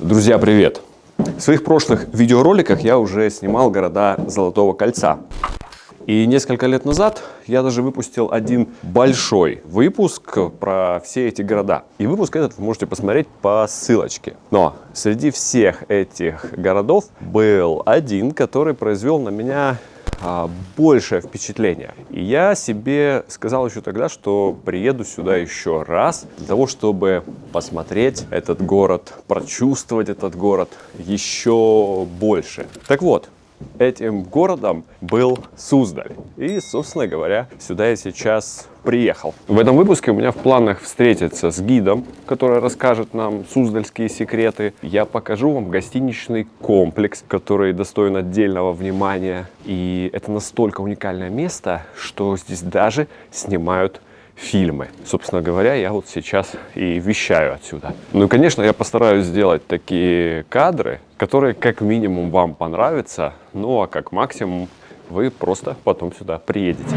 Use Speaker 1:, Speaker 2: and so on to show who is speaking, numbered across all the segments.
Speaker 1: Друзья, привет! В своих прошлых видеороликах я уже снимал города Золотого Кольца. И несколько лет назад я даже выпустил один большой выпуск про все эти города. И выпуск этот вы можете посмотреть по ссылочке. Но среди всех этих городов был один, который произвел на меня а, большее впечатление. И я себе сказал еще тогда, что приеду сюда еще раз для того, чтобы посмотреть этот город, прочувствовать этот город еще больше. Так вот, этим городом был Суздаль. И, собственно говоря, сюда я сейчас приехал. В этом выпуске у меня в планах встретиться с гидом, который расскажет нам суздальские секреты. Я покажу вам гостиничный комплекс, который достоин отдельного внимания. И это настолько уникальное место, что здесь даже снимают фильмы. Собственно говоря, я вот сейчас и вещаю отсюда. Ну и, конечно, я постараюсь сделать такие кадры, которые как минимум вам понравятся, ну а как максимум вы просто потом сюда приедете.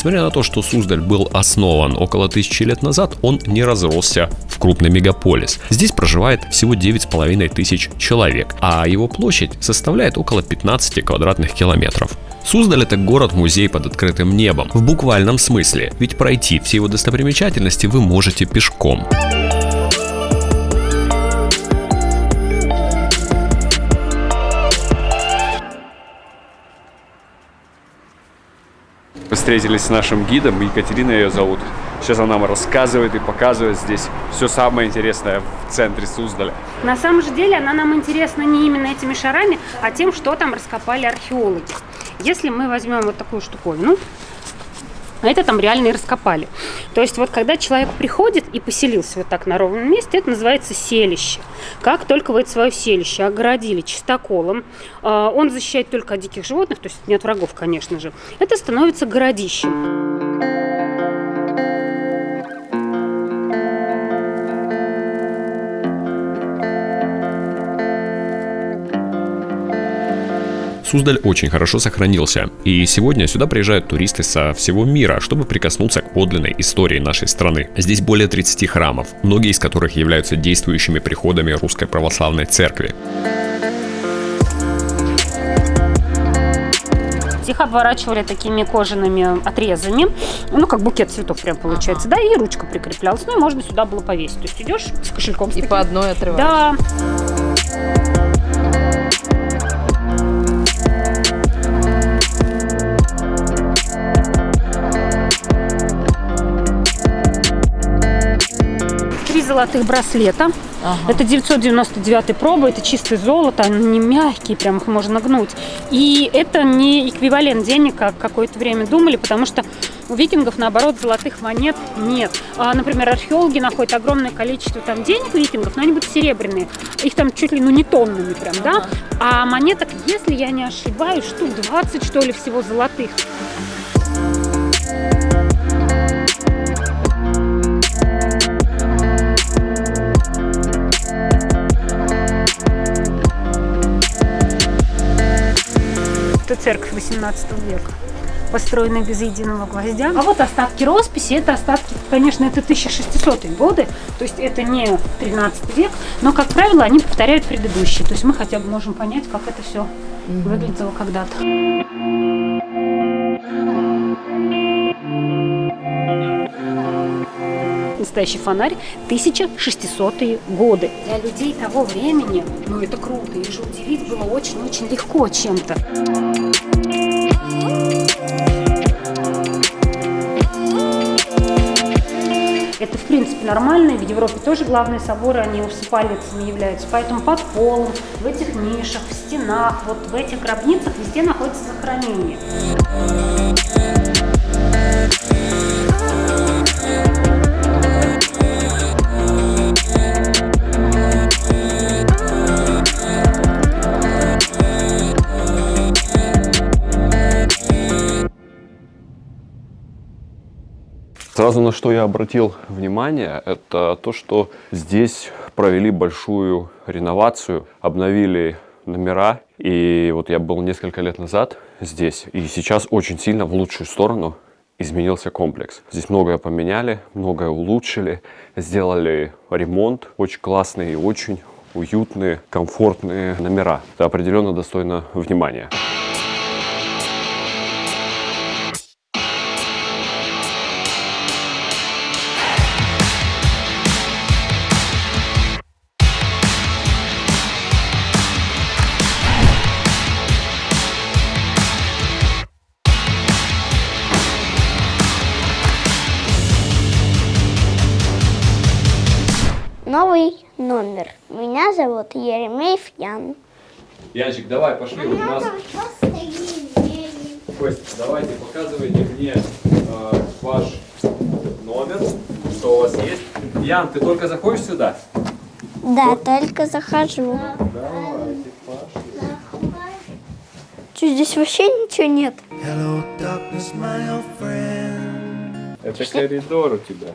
Speaker 2: Несмотря на то, что Суздаль был основан около тысячи лет назад, он не разросся в крупный мегаполис. Здесь проживает всего 9,5 тысяч человек, а его площадь составляет около 15 квадратных километров. Суздаль это город-музей под открытым небом, в буквальном смысле, ведь пройти все его достопримечательности вы можете пешком.
Speaker 1: Встретились с нашим гидом, Екатерина ее зовут. Сейчас она нам рассказывает и показывает здесь все самое интересное в центре Суздаля.
Speaker 3: На самом же деле она нам интересна не именно этими шарами, а тем, что там раскопали археологи. Если мы возьмем вот такую штуковину, а это там реально и раскопали. То есть вот когда человек приходит и поселился вот так на ровном месте, это называется селище. Как только вы это свое селище огородили чистоколом, а, он защищает только от диких животных, то есть не от врагов, конечно же, это становится городищем.
Speaker 2: Суздаль очень хорошо сохранился, и сегодня сюда приезжают туристы со всего мира, чтобы прикоснуться к подлинной истории нашей страны. Здесь более 30 храмов, многие из которых являются действующими приходами Русской Православной Церкви.
Speaker 3: их обворачивали такими кожаными отрезами, ну, как букет цветов прям получается, ага. да, и ручка прикреплялась, ну, и можно сюда было повесить. То есть идешь с кошельком. С
Speaker 4: и
Speaker 3: таким.
Speaker 4: по одной отрываешь.
Speaker 3: Да. Золотых браслета. Ага. Это 999 проба, это чистое золото, они не мягкие, прям их можно гнуть. И это не эквивалент денег, как какое-то время думали, потому что у викингов, наоборот, золотых монет нет. А, например, археологи находят огромное количество там денег викингов, но они будут серебряные. Их там чуть ли ну не тоннами прям, ага. да? А монеток, если я не ошибаюсь, штук 20, что ли, всего золотых. Церковь 18 века построенная без единого гвоздя. А вот остатки росписи, это остатки, конечно, это 1600-е годы, то есть это не 13 век, но, как правило, они повторяют предыдущие, то есть мы хотя бы можем понять, как это все выглядело когда-то. Настоящий фонарь 1600-е годы. Для людей того времени, ну это круто, их же удивить было очень-очень легко чем-то. Это, в принципе, нормально. В Европе тоже главные соборы, они усыпальницами являются. Поэтому под полом, в этих нишах, в стенах, вот в этих гробницах везде находится захоронение.
Speaker 1: Сразу на что я обратил внимание, это то, что здесь провели большую реновацию, обновили номера. И вот я был несколько лет назад здесь, и сейчас очень сильно в лучшую сторону изменился комплекс. Здесь многое поменяли, многое улучшили, сделали ремонт, очень классные и очень уютные, комфортные номера. Это определенно достойно внимания.
Speaker 4: Номер. Меня зовут Еремеев Ян.
Speaker 1: Янчик, давай, пошли. Вот у нас... Кость, давайте, показывайте мне э, ваш номер, что у вас есть. Ян, ты только заходишь сюда?
Speaker 4: Да, только захожу.
Speaker 1: Давайте, пошли.
Speaker 4: Что, здесь вообще ничего нет?
Speaker 5: Hello, darkness, my old friend.
Speaker 1: Это коридор у тебя.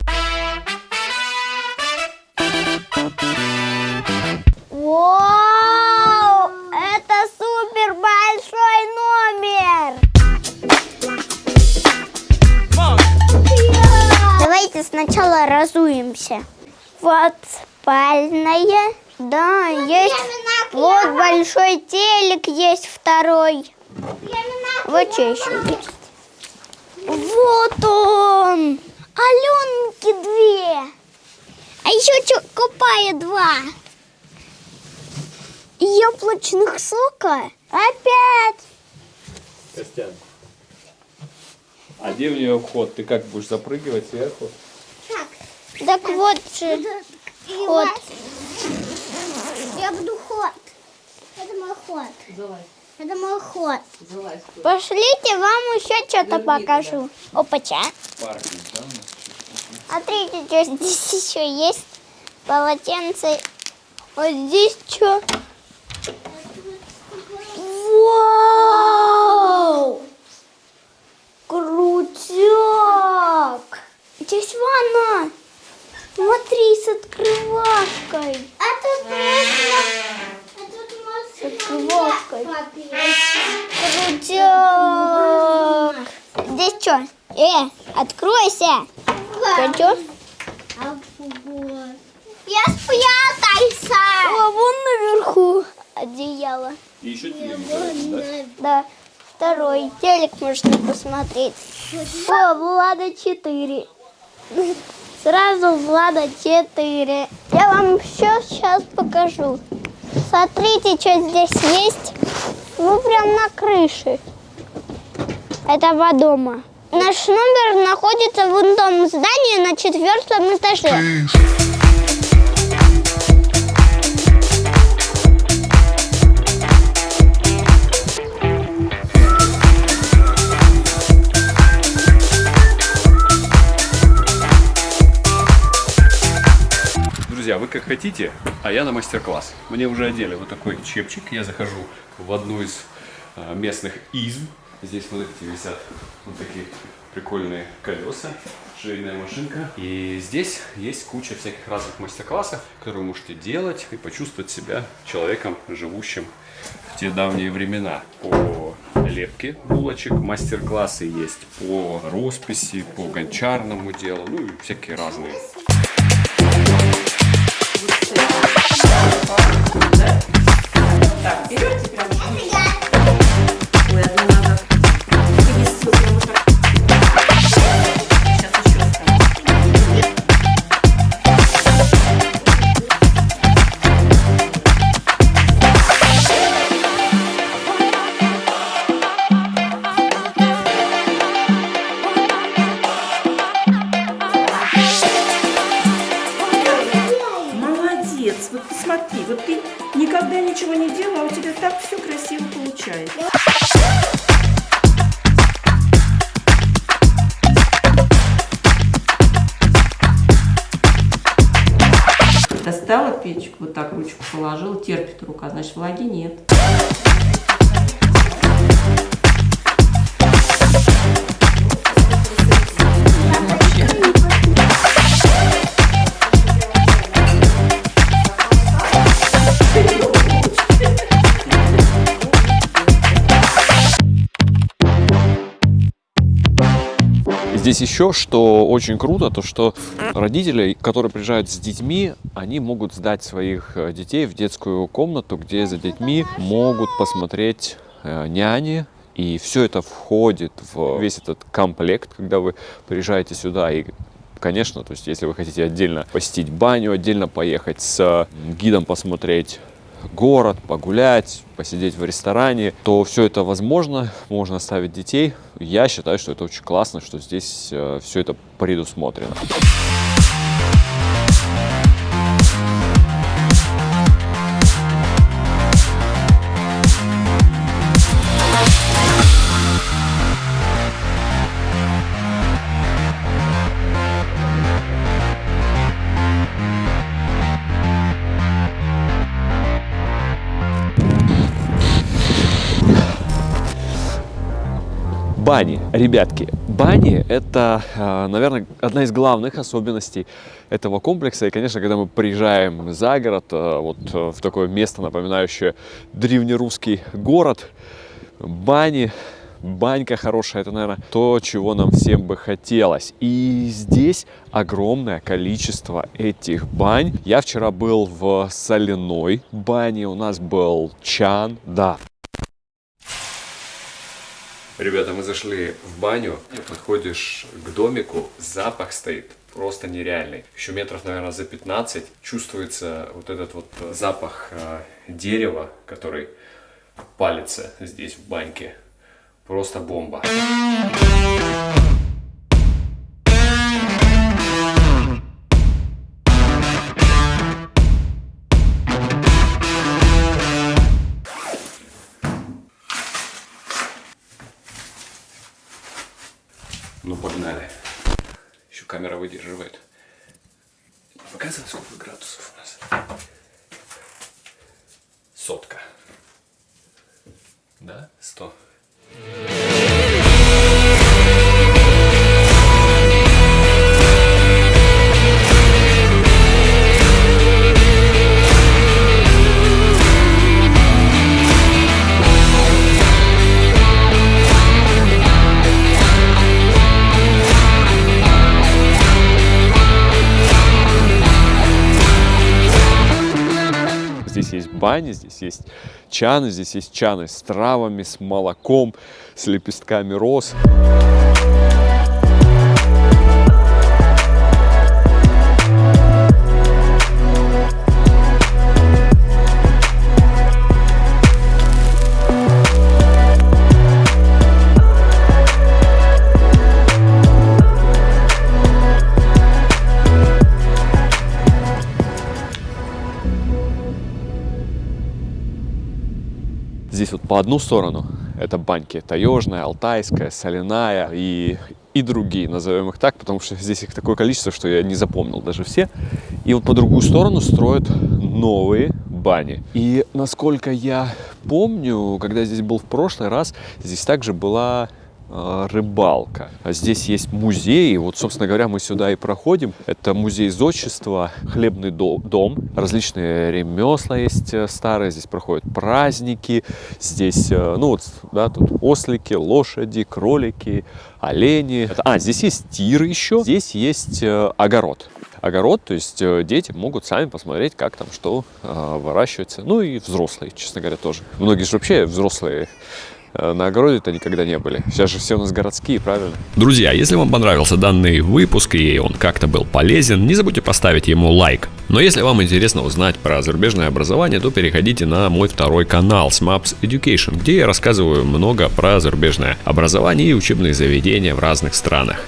Speaker 4: Вау! Разуемся. Вот спальная. Да, есть. Вот большой телек есть второй. Вот что еще есть. Вот он! Аленки две. А еще что, купая два. Яблочных сока? Опять!
Speaker 1: Костян. А где у нее вход? Ты как будешь запрыгивать сверху?
Speaker 4: Так вот же ход. Я буду ход. Это мой ход. Это мой ход. Пошлите, вам еще что-то покажу. Опача.
Speaker 1: Паркинг, да?
Speaker 4: Смотрите, что здесь еще есть. Полотенце. Вот здесь что? Вау! Крутяк! Здесь ванна! Смотри, с открывашкой. А тут можно... С открывашкой. Крутяк! Здесь что? Э, откройся! Пойдешь? Я спрятался! О, вон наверху одеяло.
Speaker 1: И еще да?
Speaker 4: Да, второй телек можно посмотреть. О, Влада 4. Сразу Влада 4. Я вам все сейчас покажу. Смотрите, что здесь есть. Ну, прям на крыше этого дома. Наш номер находится в том здании на четвертом этаже.
Speaker 1: Вы как хотите, а я на мастер-класс. Мне уже одели вот такой чепчик. Я захожу в одну из э, местных изм. Здесь, смотрите, висят вот такие прикольные колеса, швейная машинка. И здесь есть куча всяких разных мастер-классов, которые вы можете делать и почувствовать себя человеком, живущим в те давние времена. По лепке булочек мастер-классы есть, по росписи, по гончарному делу, ну и всякие разные.
Speaker 6: Так, вот ты никогда ничего не делала, а у тебя так все красиво получается. Достала печку, вот так ручку положила, терпит рука, значит влаги нет.
Speaker 1: Здесь еще, что очень круто, то что родители, которые приезжают с детьми, они могут сдать своих э, детей в детскую комнату, где за детьми могут посмотреть э, няни, и все это входит в весь этот комплект, когда вы приезжаете сюда. И Конечно, то есть если вы хотите отдельно посетить баню, отдельно поехать с гидом посмотреть город, погулять, посидеть в ресторане, то все это возможно, можно оставить детей. Я считаю, что это очень классно, что здесь э, все это предусмотрено. Бани, ребятки, бани это, э, наверное, одна из главных особенностей этого комплекса. И, конечно, когда мы приезжаем за город, э, вот э, в такое место, напоминающее древнерусский город, бани, банька хорошая, это, наверное, то, чего нам всем бы хотелось. И здесь огромное количество этих бань. Я вчера был в соляной бане, у нас был чан, да, Ребята, мы зашли в баню, подходишь к домику, запах стоит просто нереальный. Еще метров, наверное, за 15 чувствуется вот этот вот запах э, дерева, который палится здесь в баньке. Просто бомба. Выдерживает. Бани, здесь есть чаны, здесь есть чаны с травами, с молоком, с лепестками роз. Вот по одну сторону это баньки таежная, алтайская, соляная и, и другие, назовем их так, потому что здесь их такое количество, что я не запомнил даже все. И вот по другую сторону строят новые бани. И насколько я помню, когда здесь был в прошлый раз, здесь также была рыбалка. А здесь есть музей, вот, собственно говоря, мы сюда и проходим. Это музей зодчества, хлебный до- дом, различные ремесла есть э, старые, здесь проходят праздники, здесь, э, ну вот, да, тут ослики, лошади, кролики, олени. А, здесь есть тир еще, здесь есть э, огород. Огород, то есть э, дети могут сами посмотреть, как там что э, выращивается. Ну и взрослые, честно говоря, тоже. Многие же вообще взрослые э, на огороде-то никогда не были. Сейчас же все у нас городские, правильно?
Speaker 2: Друзья, если вам понравился данный выпуск и он как-то был полезен, не забудьте поставить ему лайк. Но если вам интересно узнать про зарубежное образование, то переходите на мой второй канал SMAPS Education, где я рассказываю много про зарубежное образование и учебные заведения в разных странах.